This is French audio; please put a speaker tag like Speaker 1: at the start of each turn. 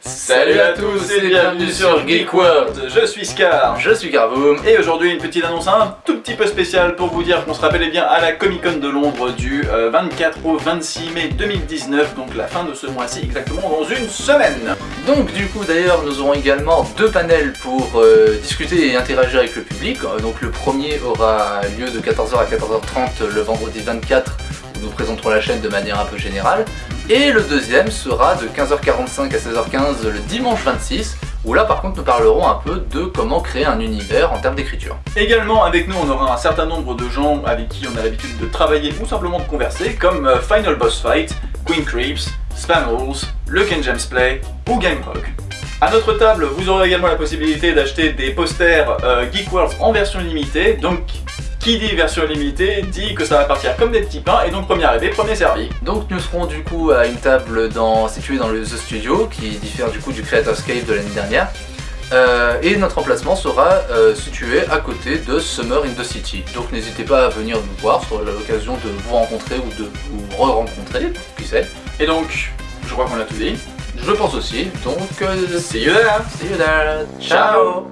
Speaker 1: Salut à tous et bienvenue sur Geek World.
Speaker 2: Je suis Scar.
Speaker 1: Je suis Carvoom
Speaker 2: Et aujourd'hui une petite annonce un tout petit peu spéciale pour vous dire qu'on se rappelle bien à la Comic Con de Londres du 24 au 26 mai 2019 donc la fin de ce mois-ci exactement dans une semaine.
Speaker 1: Donc du coup d'ailleurs nous aurons également deux panels pour euh, discuter et interagir avec le public. Donc le premier aura lieu de 14h à 14h30 le vendredi 24 nous présenterons la chaîne de manière un peu générale et le deuxième sera de 15h45 à 16h15 le dimanche 26, où là par contre nous parlerons un peu de comment créer un univers en termes d'écriture.
Speaker 2: Également avec nous on aura un certain nombre de gens avec qui on a l'habitude de travailler ou simplement de converser, comme euh, Final Boss Fight, Queen Creeps, Spam Rules, le Ken James Play ou Gamehog. A notre table, vous aurez également la possibilité d'acheter des posters euh, Geek World en version limitée, donc qui dit version limitée dit que ça va partir comme des petits pains et donc premier arrivé, premier servi.
Speaker 1: Donc nous serons du coup à une table dans, située dans le The Studio qui diffère du coup du Creator's Cave de l'année dernière. Euh, et notre emplacement sera euh, situé à côté de Summer in the City. Donc n'hésitez pas à venir nous voir, sur l'occasion de vous rencontrer ou de vous re-rencontrer, qui sait.
Speaker 2: Et donc, je crois qu'on a tout dit.
Speaker 1: Je pense aussi, donc...
Speaker 2: Euh, see you there
Speaker 1: See you there Ciao